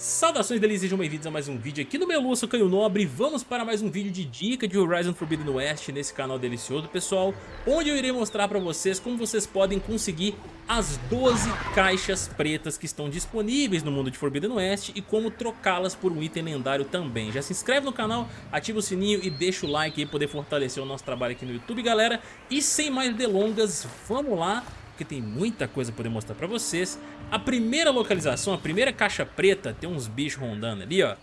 Saudações delícias, sejam bem-vindos a mais um vídeo aqui no Melu, eu sou Caio Nobre. Vamos para mais um vídeo de dica de Horizon Forbidden West nesse canal delicioso, pessoal Onde eu irei mostrar para vocês como vocês podem conseguir as 12 caixas pretas que estão disponíveis no mundo de Forbidden West E como trocá-las por um item lendário também. Já se inscreve no canal, ativa o sininho e deixa o like aí poder fortalecer o nosso trabalho aqui no YouTube, galera. E sem mais delongas, vamos lá porque tem muita coisa pra poder mostrar pra vocês. A primeira localização, a primeira caixa preta, tem uns bichos rondando ali, ó.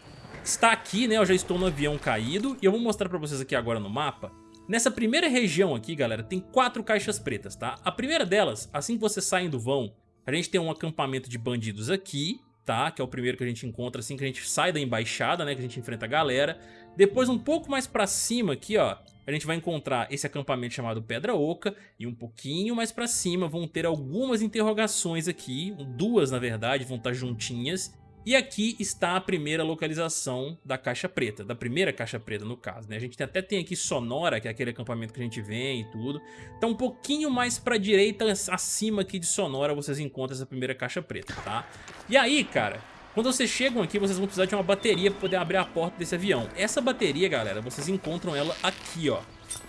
Está aqui, né, eu já estou no avião caído e eu vou mostrar pra vocês aqui agora no mapa. Nessa primeira região aqui, galera, tem quatro caixas pretas, tá? A primeira delas, assim que vocês saem do vão, a gente tem um acampamento de bandidos aqui, tá? Que é o primeiro que a gente encontra assim que a gente sai da embaixada, né? Que a gente enfrenta a galera. Depois, um pouco mais pra cima aqui, ó, a gente vai encontrar esse acampamento chamado Pedra Oca e um pouquinho mais pra cima vão ter algumas interrogações aqui, duas na verdade, vão estar juntinhas. E aqui está a primeira localização da caixa preta, da primeira caixa preta no caso, né? A gente até tem aqui Sonora, que é aquele acampamento que a gente vem e tudo. Então um pouquinho mais pra direita, acima aqui de Sonora, vocês encontram essa primeira caixa preta, tá? E aí, cara, quando vocês chegam aqui, vocês vão precisar de uma bateria para poder abrir a porta desse avião. Essa bateria, galera, vocês encontram ela aqui, ó.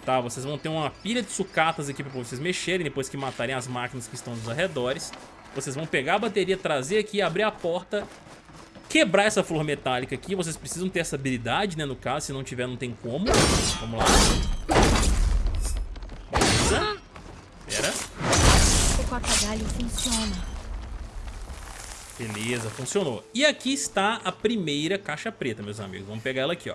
Tá, vocês vão ter uma pilha de sucatas aqui para vocês mexerem depois que matarem as máquinas que estão nos arredores. Vocês vão pegar a bateria, trazer aqui, abrir a porta, quebrar essa flor metálica aqui. Vocês precisam ter essa habilidade, né, no caso. Se não tiver, não tem como. Vamos lá. Pera. O corta-galho funciona. Beleza, funcionou. E aqui está a primeira caixa preta, meus amigos. Vamos pegar ela aqui, ó.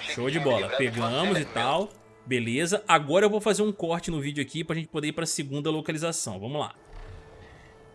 Show de bola. Pegamos e tal. Beleza. Agora eu vou fazer um corte no vídeo aqui pra gente poder ir pra segunda localização. Vamos lá.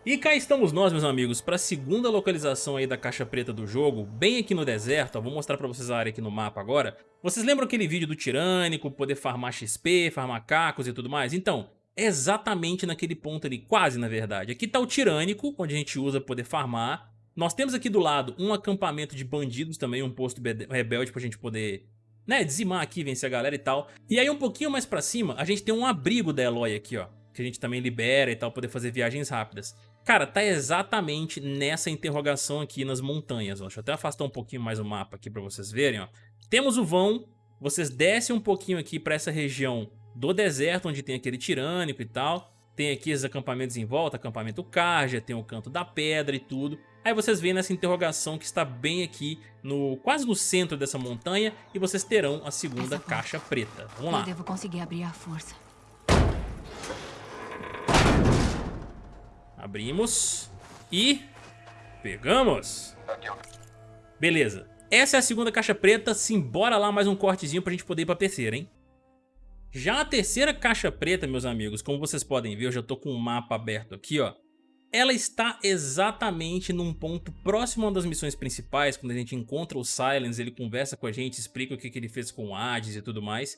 E cá estamos nós, meus amigos, para a segunda localização aí da caixa preta do jogo, bem aqui no deserto, ó, vou mostrar para vocês a área aqui no mapa agora. Vocês lembram aquele vídeo do tirânico, poder farmar XP, farmar cacos e tudo mais? Então, exatamente naquele ponto ali, quase na verdade. Aqui está o Tirânico, onde a gente usa para poder farmar. Nós temos aqui do lado um acampamento de bandidos também, um posto rebelde para a gente poder né, dizimar aqui, vencer a galera e tal. E aí um pouquinho mais pra cima, a gente tem um abrigo da Eloy aqui, ó. Que a gente também libera e tal, poder fazer viagens rápidas. Cara, tá exatamente nessa interrogação aqui nas montanhas, ó. Deixa eu até afastar um pouquinho mais o mapa aqui pra vocês verem, ó. Temos o vão, vocês descem um pouquinho aqui pra essa região do deserto, onde tem aquele tirânico e tal. Tem aqui os acampamentos em volta, acampamento Karja, tem o canto da pedra e tudo. Aí vocês veem nessa interrogação que está bem aqui, no quase no centro dessa montanha, e vocês terão a segunda caixa preta. Vamos lá. Eu devo conseguir abrir a força. Abrimos e pegamos. Beleza. Essa é a segunda caixa preta, simbora lá mais um cortezinho pra gente poder ir pra terceira, hein? Já a terceira caixa preta, meus amigos, como vocês podem ver, eu já tô com o mapa aberto aqui, ó. Ela está exatamente num ponto próximo a uma das missões principais, quando a gente encontra o Silence, ele conversa com a gente, explica o que, que ele fez com o Hades e tudo mais.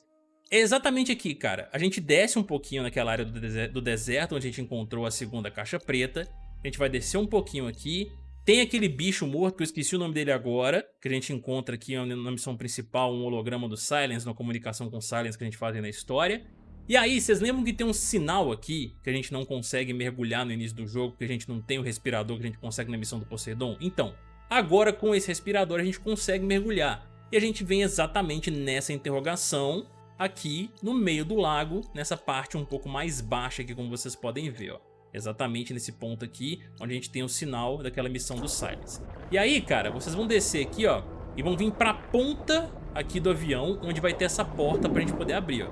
É exatamente aqui, cara. A gente desce um pouquinho naquela área do deserto, onde a gente encontrou a segunda caixa preta. A gente vai descer um pouquinho aqui, tem aquele bicho morto, que eu esqueci o nome dele agora, que a gente encontra aqui na missão principal, um holograma do Silence, na comunicação com o Silence que a gente faz na história. E aí, vocês lembram que tem um sinal aqui, que a gente não consegue mergulhar no início do jogo, que a gente não tem o respirador que a gente consegue na missão do Poseidon? Então, agora com esse respirador a gente consegue mergulhar. E a gente vem exatamente nessa interrogação, aqui no meio do lago, nessa parte um pouco mais baixa aqui, como vocês podem ver, ó. Exatamente nesse ponto aqui, onde a gente tem o sinal daquela missão do Silence. E aí, cara, vocês vão descer aqui, ó, e vão vir pra ponta aqui do avião, onde vai ter essa porta pra gente poder abrir, ó.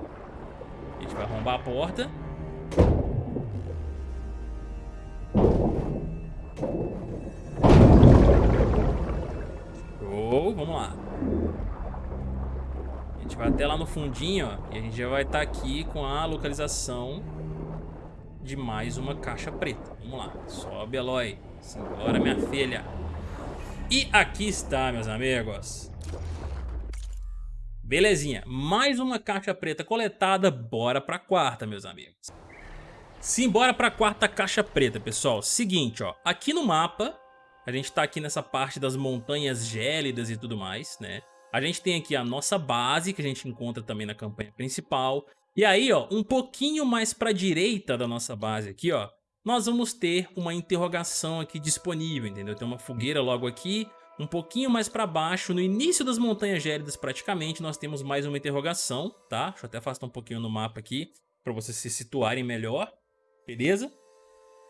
A gente vai arrombar a porta. Show, vamos lá. A gente vai até lá no fundinho, ó, e a gente já vai estar tá aqui com a localização de mais uma caixa preta. Vamos lá, sobe Eloy. Simbora, minha filha. E aqui está, meus amigos. Belezinha, mais uma caixa preta coletada, bora pra quarta, meus amigos. Simbora pra quarta caixa preta, pessoal. Seguinte, ó, aqui no mapa, a gente tá aqui nessa parte das montanhas gélidas e tudo mais, né? A gente tem aqui a nossa base, que a gente encontra também na campanha principal. E aí, ó, um pouquinho mais para a direita da nossa base aqui, ó, nós vamos ter uma interrogação aqui disponível, entendeu? Tem uma fogueira logo aqui, Um pouquinho mais pra baixo, no início das Montanhas Gélidas praticamente, nós temos mais uma interrogação, tá? Deixa eu até afastar um pouquinho no mapa aqui, pra vocês se situarem melhor, beleza?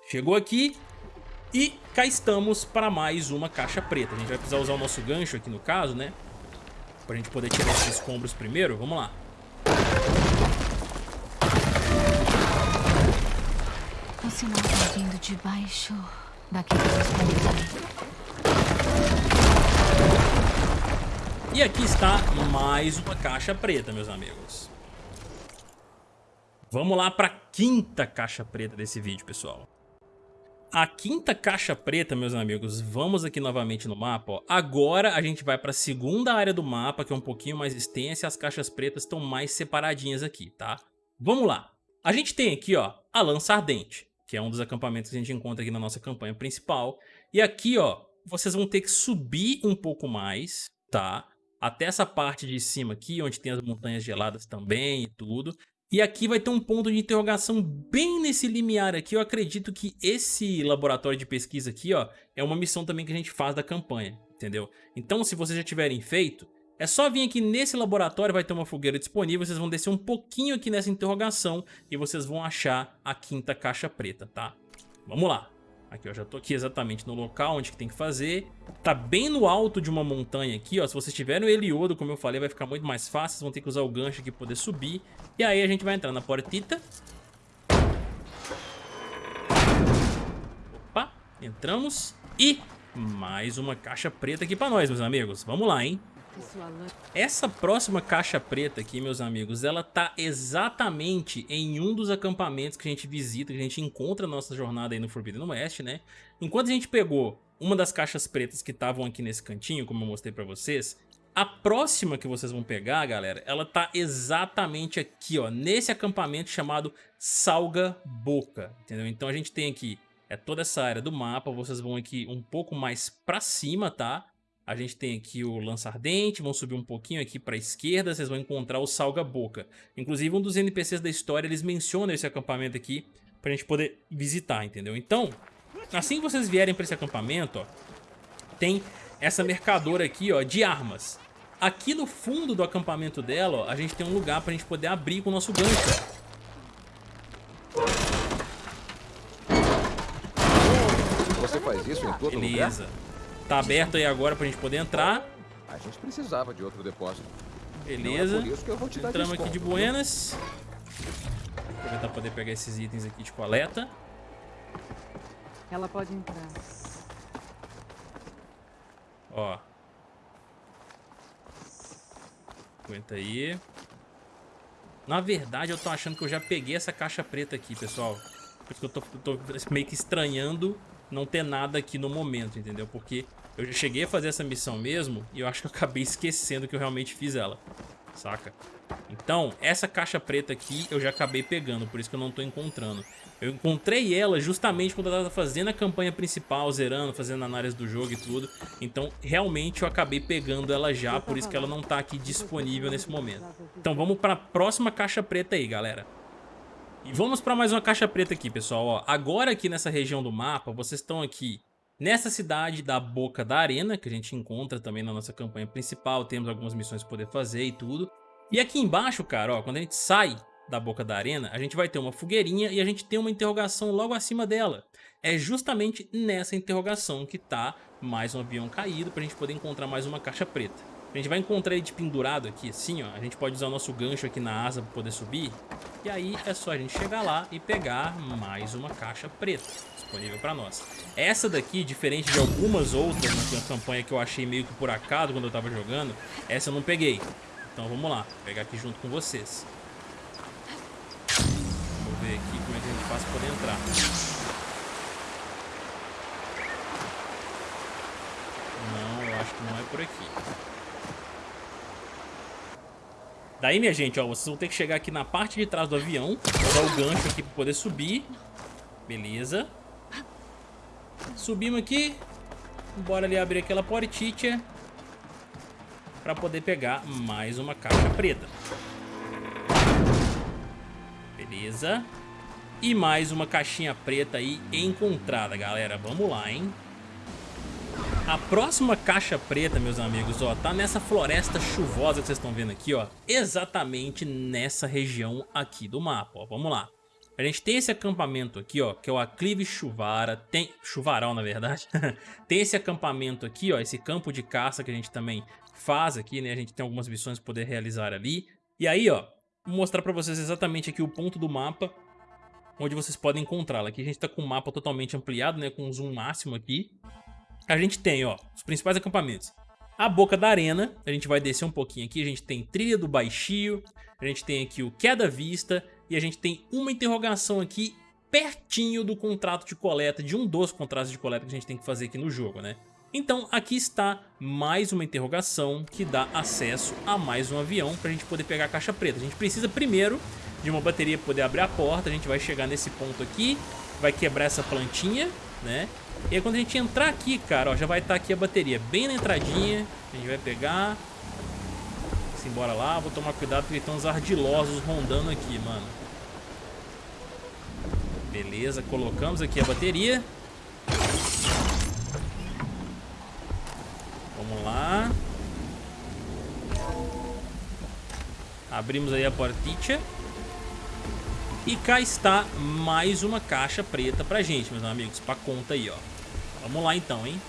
Chegou aqui e cá estamos para mais uma caixa preta. A gente vai precisar usar o nosso gancho aqui no caso, né? Pra gente poder tirar esses escombros primeiro, vamos lá. O sinal vindo de baixo escombros. E aqui está mais uma caixa preta, meus amigos. Vamos lá para a quinta caixa preta desse vídeo, pessoal. A quinta caixa preta, meus amigos, vamos aqui novamente no mapa. Ó. Agora a gente vai para a segunda área do mapa, que é um pouquinho mais extensa, e as caixas pretas estão mais separadinhas aqui, tá? Vamos lá. A gente tem aqui, ó, a Lança Ardente, que é um dos acampamentos que a gente encontra aqui na nossa campanha principal. E aqui, ó, vocês vão ter que subir um pouco mais, tá? até essa parte de cima aqui, onde tem as montanhas geladas também e tudo. E aqui vai ter um ponto de interrogação bem nesse limiar aqui. Eu acredito que esse laboratório de pesquisa aqui, ó, é uma missão também que a gente faz da campanha, entendeu? Então, se vocês já tiverem feito, é só vir aqui nesse laboratório, vai ter uma fogueira disponível, vocês vão descer um pouquinho aqui nessa interrogação e vocês vão achar a quinta caixa preta, tá? Vamos lá. Aqui, ó, já tô aqui exatamente no local onde que tem que fazer. Tá bem no alto de uma montanha aqui, ó. Se vocês tiverem o Heliodo, como eu falei, vai ficar muito mais fácil. Vocês vão ter que usar o gancho aqui pra poder subir. E aí a gente vai entrar na portita. Opa, entramos. E mais uma caixa preta aqui pra nós, meus amigos. Vamos lá, hein? Essa próxima caixa preta aqui, meus amigos, ela tá exatamente em um dos acampamentos que a gente visita, que a gente encontra na nossa jornada aí no Forbidden West, né? Enquanto a gente pegou uma das caixas pretas que estavam aqui nesse cantinho, como eu mostrei pra vocês, a próxima que vocês vão pegar, galera, ela tá exatamente aqui, ó, nesse acampamento chamado Salga Boca, entendeu? Então a gente tem aqui é toda essa área do mapa, vocês vão aqui um pouco mais pra cima, tá? A gente tem aqui o lança ardente, vão subir um pouquinho aqui para a esquerda, vocês vão encontrar o salga boca. Inclusive um dos NPCs da história, eles mencionam esse acampamento aqui para a gente poder visitar, entendeu? Então, assim que vocês vierem para esse acampamento, ó, tem essa mercadora aqui ó, de armas. Aqui no fundo do acampamento dela, ó, a gente tem um lugar para a gente poder abrir com o nosso gancho. Você faz isso em todo Beleza. Lugar? Tá aberto aí agora pra gente poder entrar. A gente precisava de outro depósito. Beleza. É Entramos aqui de buenas. Aproveitar pra poder pegar esses itens aqui de coleta. Ela pode entrar. Ó. Aguenta aí. Na verdade, eu tô achando que eu já peguei essa caixa preta aqui, pessoal. Por isso que eu tô, eu tô meio que estranhando não ter nada aqui no momento, entendeu? Porque eu já cheguei a fazer essa missão mesmo e eu acho que eu acabei esquecendo que eu realmente fiz ela, saca? Então, essa caixa preta aqui eu já acabei pegando, por isso que eu não tô encontrando. Eu encontrei ela justamente quando eu tava fazendo a campanha principal, zerando, fazendo análise do jogo e tudo. Então, realmente eu acabei pegando ela já, por isso que ela não tá aqui disponível nesse momento. Então, vamos pra próxima caixa preta aí, galera. E vamos para mais uma caixa preta aqui, pessoal. Ó, agora aqui nessa região do mapa, vocês estão aqui nessa cidade da Boca da Arena, que a gente encontra também na nossa campanha principal. Temos algumas missões para poder fazer e tudo. E aqui embaixo, cara, ó, quando a gente sai da Boca da Arena, a gente vai ter uma fogueirinha e a gente tem uma interrogação logo acima dela. É justamente nessa interrogação que tá mais um avião caído para a gente poder encontrar mais uma caixa preta. A gente vai encontrar ele de pendurado aqui, assim, ó. A gente pode usar o nosso gancho aqui na asa para poder subir. E aí é só a gente chegar lá e pegar mais uma caixa preta disponível para nós. Essa daqui, diferente de algumas outras na campanha que eu achei meio que por acaso quando eu tava jogando, essa eu não peguei. Então vamos lá, vou pegar aqui junto com vocês. Vamos ver aqui como é que a gente faz para poder entrar. Não, eu acho que não é por aqui. Daí, minha gente, ó, vocês vão ter que chegar aqui na parte de trás do avião, usar o gancho aqui para poder subir. Beleza. Subimos aqui. Bora ali abrir aquela portinha para poder pegar mais uma caixa preta. Beleza. E mais uma caixinha preta aí encontrada, galera. Vamos lá, hein? A próxima caixa preta, meus amigos, ó, tá nessa floresta chuvosa que vocês estão vendo aqui, ó, exatamente nessa região aqui do mapa, ó, vamos lá. A gente tem esse acampamento aqui, ó, que é o Aclive Chuvara, tem... Chuvaral, na verdade. tem esse acampamento aqui, ó, esse campo de caça que a gente também faz aqui, né? A gente tem algumas missões para poder realizar ali. E aí, ó, vou mostrar para vocês exatamente aqui o ponto do mapa onde vocês podem encontrá-la. Aqui a gente tá com o mapa totalmente ampliado, né, com zoom máximo aqui. A gente tem, ó, os principais acampamentos. A Boca da Arena, a gente vai descer um pouquinho aqui, a gente tem Trilha do Baixio, a gente tem aqui o Queda Vista, e a gente tem uma interrogação aqui pertinho do contrato de coleta, de um dos contratos de coleta que a gente tem que fazer aqui no jogo, né? Então aqui está mais uma interrogação que dá acesso a mais um avião para a gente poder pegar a caixa preta. A gente precisa primeiro de uma bateria poder abrir a porta, a gente vai chegar nesse ponto aqui, vai quebrar essa plantinha, né? E aí quando a gente entrar aqui, cara, ó, já vai estar tá aqui a bateria bem na entradinha, a gente vai pegar... Simbora lá, vou tomar cuidado porque tem uns ardilosos rondando aqui, mano. Beleza, colocamos aqui a bateria. Vamos lá. Abrimos aí a porticha. E cá está mais uma caixa preta pra gente, meus amigos, pra conta aí, ó. Vamos lá então, hein?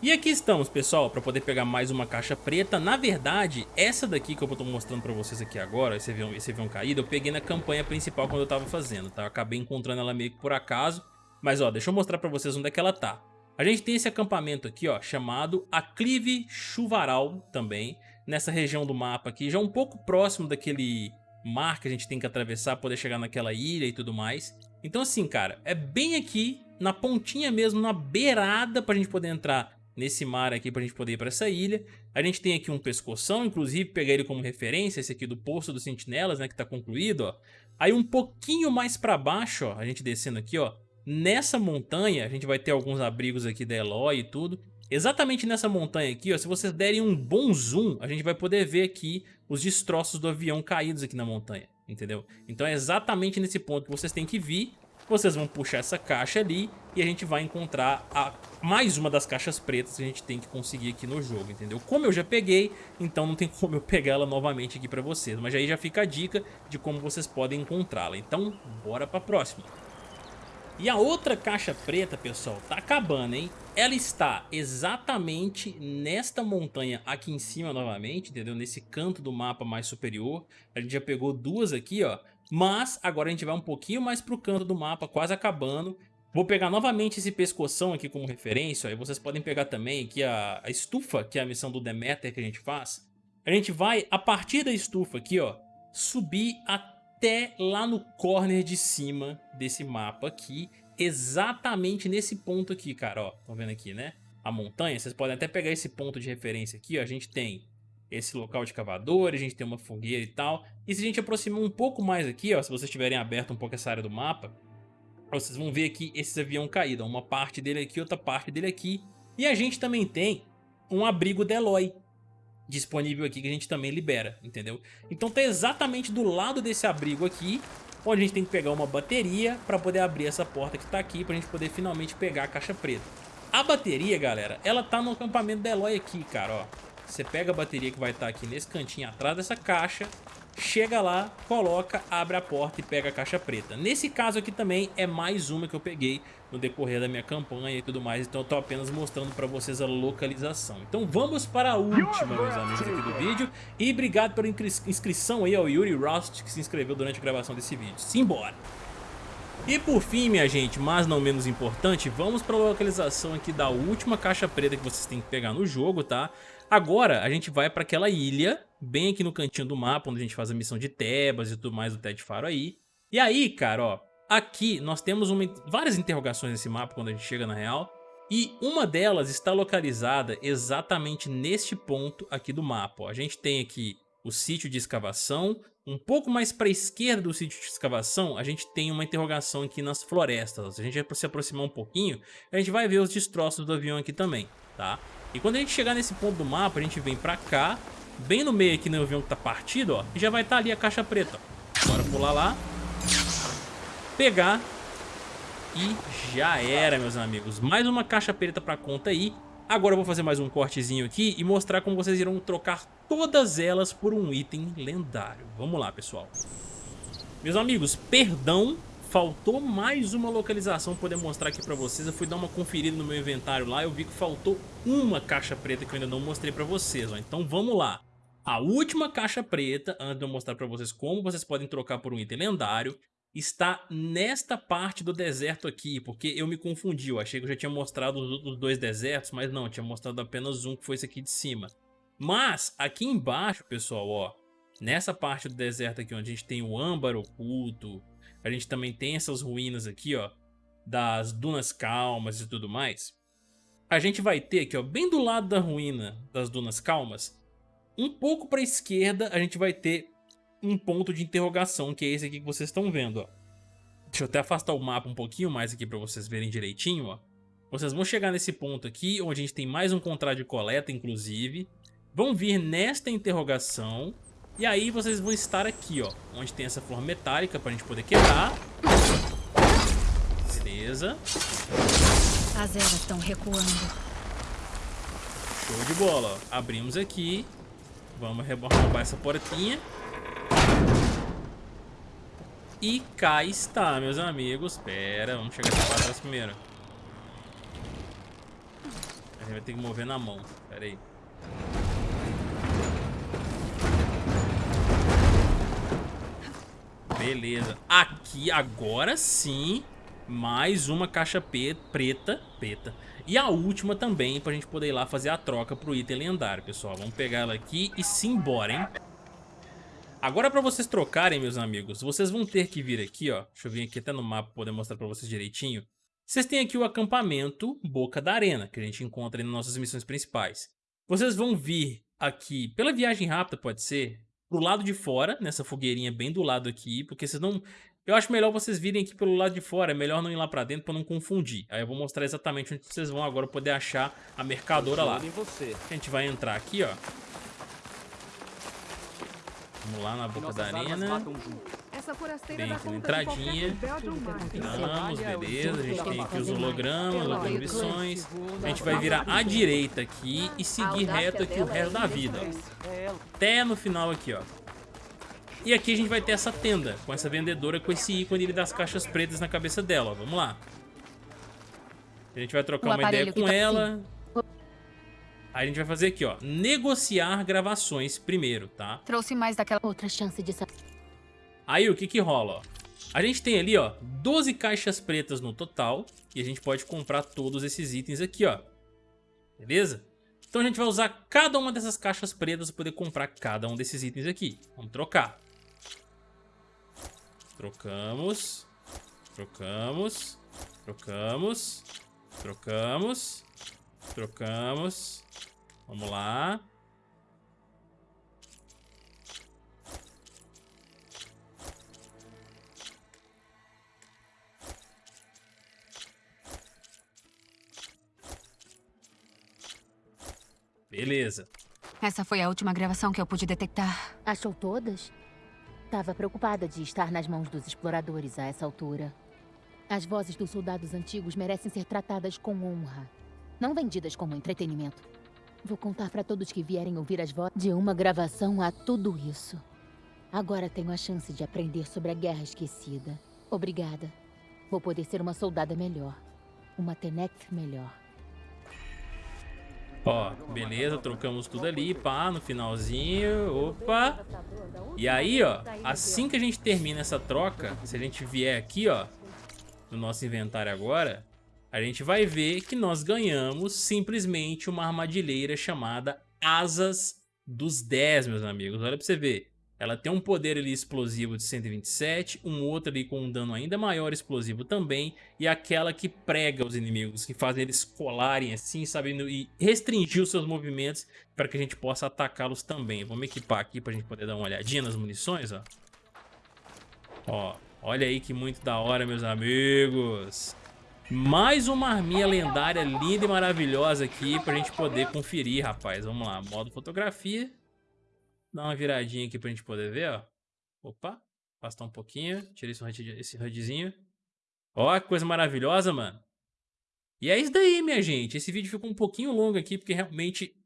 E aqui estamos, pessoal, para poder pegar mais uma caixa preta. Na verdade, essa daqui que eu estou mostrando para vocês aqui agora, esse avião, esse avião caído, eu peguei na campanha principal quando eu estava fazendo, tá? Eu acabei encontrando ela meio que por acaso. Mas, ó, deixa eu mostrar para vocês onde é que ela tá. A gente tem esse acampamento aqui, ó, chamado Aclive Chuvaral também, nessa região do mapa aqui, já um pouco próximo daquele mar que a gente tem que atravessar para poder chegar naquela ilha e tudo mais. Então assim, cara, é bem aqui, na pontinha mesmo, na beirada pra gente poder entrar nesse mar aqui pra gente poder ir pra essa ilha. A gente tem aqui um pescoção, inclusive pegar ele como referência, esse aqui do Poço dos Sentinelas, né, que tá concluído, ó. Aí um pouquinho mais pra baixo, ó, a gente descendo aqui, ó, nessa montanha, a gente vai ter alguns abrigos aqui da Eloy e tudo. Exatamente nessa montanha aqui, ó, se vocês derem um bom zoom, a gente vai poder ver aqui os destroços do avião caídos aqui na montanha, entendeu? Então é exatamente nesse ponto que vocês têm que vir vocês vão puxar essa caixa ali e a gente vai encontrar a, mais uma das caixas pretas que a gente tem que conseguir aqui no jogo, entendeu? Como eu já peguei, então não tem como eu pegar ela novamente aqui pra vocês. Mas aí já fica a dica de como vocês podem encontrá-la. Então, bora pra próxima. E a outra caixa preta, pessoal, tá acabando, hein? Ela está exatamente nesta montanha aqui em cima novamente, entendeu? Nesse canto do mapa mais superior. A gente já pegou duas aqui, ó. Mas agora a gente vai um pouquinho mais pro canto do mapa, quase acabando. Vou pegar novamente esse pescoção aqui como referência, aí vocês podem pegar também aqui a, a estufa, que é a missão do Demeter que a gente faz. A gente vai, a partir da estufa aqui, ó, subir até lá no corner de cima desse mapa aqui, exatamente nesse ponto aqui, cara, ó, estão vendo aqui, né? A montanha, vocês podem até pegar esse ponto de referência aqui, ó, a gente tem esse local de cavador, a gente tem uma fogueira e tal. E se a gente aproximar um pouco mais aqui, ó, se vocês tiverem aberto um pouco essa área do mapa, vocês vão ver aqui esses avião caído, uma parte dele aqui, outra parte dele aqui. E a gente também tem um abrigo Deloy disponível aqui que a gente também libera, entendeu? Então tá exatamente do lado desse abrigo aqui, onde a gente tem que pegar uma bateria para poder abrir essa porta que tá aqui, pra gente poder finalmente pegar a caixa preta. A bateria, galera, ela tá no acampamento Deloy aqui, cara, ó. Você pega a bateria que vai estar aqui nesse cantinho atrás dessa caixa, chega lá, coloca, abre a porta e pega a caixa preta. Nesse caso aqui também é mais uma que eu peguei no decorrer da minha campanha e tudo mais, então eu tô apenas mostrando para vocês a localização. Então vamos para a última, meus amigos aqui do vídeo, e obrigado pela inscrição aí ao Yuri Rust que se inscreveu durante a gravação desse vídeo. Simbora! E por fim, minha gente, mas não menos importante, vamos para a localização aqui da última caixa preta que vocês têm que pegar no jogo, tá? Agora a gente vai para aquela ilha, bem aqui no cantinho do mapa, onde a gente faz a missão de Tebas e tudo mais do Ted Faro aí. E aí, cara, ó, aqui nós temos uma, várias interrogações nesse mapa quando a gente chega na real. E uma delas está localizada exatamente neste ponto aqui do mapa. Ó. A gente tem aqui o sítio de escavação. Um pouco mais para a esquerda do sítio de escavação, a gente tem uma interrogação aqui nas florestas. Se a gente se aproximar um pouquinho, a gente vai ver os destroços do avião aqui também, tá? E quando a gente chegar nesse ponto do mapa, a gente vem pra cá, bem no meio aqui no avião que tá partido, ó, e já vai estar tá ali a caixa preta. Bora pular lá, pegar E já era, meus amigos. Mais uma caixa preta pra conta aí. Agora eu vou fazer mais um cortezinho aqui e mostrar como vocês irão trocar todas elas por um item lendário. Vamos lá, pessoal. Meus amigos, perdão, faltou mais uma localização poder mostrar aqui pra vocês. Eu fui dar uma conferida no meu inventário lá, eu vi que faltou uma caixa preta que eu ainda não mostrei pra vocês. Ó. Então vamos lá. A última caixa preta, antes de eu mostrar pra vocês como vocês podem trocar por um item lendário, está nesta parte do deserto aqui, porque eu me confundi, eu achei que eu já tinha mostrado os outros dois desertos, mas não, tinha mostrado apenas um, que foi esse aqui de cima. Mas, aqui embaixo, pessoal, ó, nessa parte do deserto aqui, onde a gente tem o âmbar oculto, a gente também tem essas ruínas aqui, ó, das dunas calmas e tudo mais, a gente vai ter aqui, ó, bem do lado da ruína das dunas calmas, um pouco para a esquerda a gente vai ter um ponto de interrogação, que é esse aqui que vocês estão vendo, ó. Deixa eu até afastar o mapa um pouquinho mais aqui para vocês verem direitinho, ó. Vocês vão chegar nesse ponto aqui, onde a gente tem mais um contrato de coleta, inclusive. Vão vir nesta interrogação. E aí vocês vão estar aqui, ó. Onde tem essa flor metálica pra gente poder quebrar. Beleza. As eras estão recuando. Show de bola. Abrimos aqui. Vamos roubar essa portinha. E cá está, meus amigos. Pera, vamos chegar aqui para trás primeiro. A gente vai ter que mover na mão. Pera aí. Beleza. Aqui, agora sim, mais uma caixa preta, preta. E a última também, pra gente poder ir lá fazer a troca pro item lendário, pessoal. Vamos pegar ela aqui e simbora, hein? Agora para vocês trocarem, meus amigos, vocês vão ter que vir aqui, ó. Deixa eu vir aqui até no mapa para poder mostrar para vocês direitinho. Vocês têm aqui o acampamento Boca da Arena, que a gente encontra nas nossas missões principais. Vocês vão vir aqui, pela viagem rápida pode ser, pro lado de fora, nessa fogueirinha bem do lado aqui, porque vocês não... Eu acho melhor vocês virem aqui pelo lado de fora, é melhor não ir lá pra dentro pra não confundir. Aí eu vou mostrar exatamente onde vocês vão agora poder achar a mercadora lá. A gente vai entrar aqui, ó. Vamos lá na boca da arena. Bem aqui na entradinha. Entramos, beleza. A gente tem aqui os hologramas, outras missões. A gente vai virar à direita aqui e seguir reto aqui o resto da vida. Até no final aqui, ó. E aqui a gente vai ter essa tenda, com essa vendedora com esse ícone das caixas pretas na cabeça dela. Vamos lá. A gente vai trocar uma ideia com tá ela. Assim. Aí a gente vai fazer aqui, ó, negociar gravações primeiro, tá? Trouxe mais daquela outra chance de... Aí o que que rola, ó? A gente tem ali, ó, 12 caixas pretas no total e a gente pode comprar todos esses itens aqui, ó. Beleza? Então a gente vai usar cada uma dessas caixas pretas para poder comprar cada um desses itens aqui. Vamos trocar. Trocamos. Trocamos. Trocamos. Trocamos. Trocamos. Vamos lá. Beleza. Essa foi a última gravação que eu pude detectar. Achou todas? Tava preocupada de estar nas mãos dos exploradores a essa altura. As vozes dos soldados antigos merecem ser tratadas com honra não vendidas como entretenimento. Vou contar para todos que vierem ouvir as vozes de uma gravação a tudo isso. Agora tenho a chance de aprender sobre a Guerra Esquecida. Obrigada. Vou poder ser uma soldada melhor. Uma Tenekth melhor. Ó, beleza, trocamos tudo ali, pá, no finalzinho, opa. E aí, ó, assim que a gente termina essa troca, se a gente vier aqui, ó, no nosso inventário agora, a gente vai ver que nós ganhamos simplesmente uma armadilheira chamada Asas dos 10, meus amigos. Olha pra você ver. Ela tem um poder ali explosivo de 127, um outro ali com um dano ainda maior explosivo também, e aquela que prega os inimigos, que faz eles colarem assim, sabendo e restringir os seus movimentos para que a gente possa atacá-los também. Vamos equipar aqui para a gente poder dar uma olhadinha nas munições, ó. Ó, olha aí que muito da hora, meus amigos. Mais uma arminha lendária linda e maravilhosa aqui pra gente poder conferir, rapaz. Vamos lá, modo fotografia. Dá uma viradinha aqui pra gente poder ver, ó. Opa, afastar um pouquinho. Tira esse, esse HUDzinho. Ó, que coisa maravilhosa, mano. E é isso daí, minha gente. Esse vídeo ficou um pouquinho longo aqui, porque realmente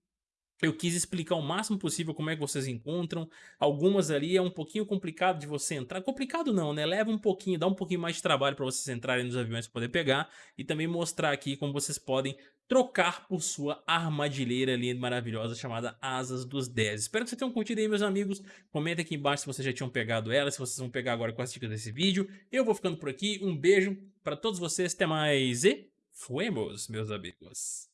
eu quis explicar o máximo possível como é que vocês encontram. Algumas ali é um pouquinho complicado de você entrar. Complicado não, né? Leva um pouquinho, dá um pouquinho mais de trabalho para vocês entrarem nos aviões para poder pegar. E também mostrar aqui como vocês podem trocar por sua armadilheira ali maravilhosa chamada Asas dos 10. Espero que vocês tenham curtido aí, meus amigos. Comenta aqui embaixo se vocês já tinham pegado ela, se vocês vão pegar agora com as dicas desse vídeo. Eu vou ficando por aqui. Um beijo para todos vocês. Até mais e fuemos, meus amigos.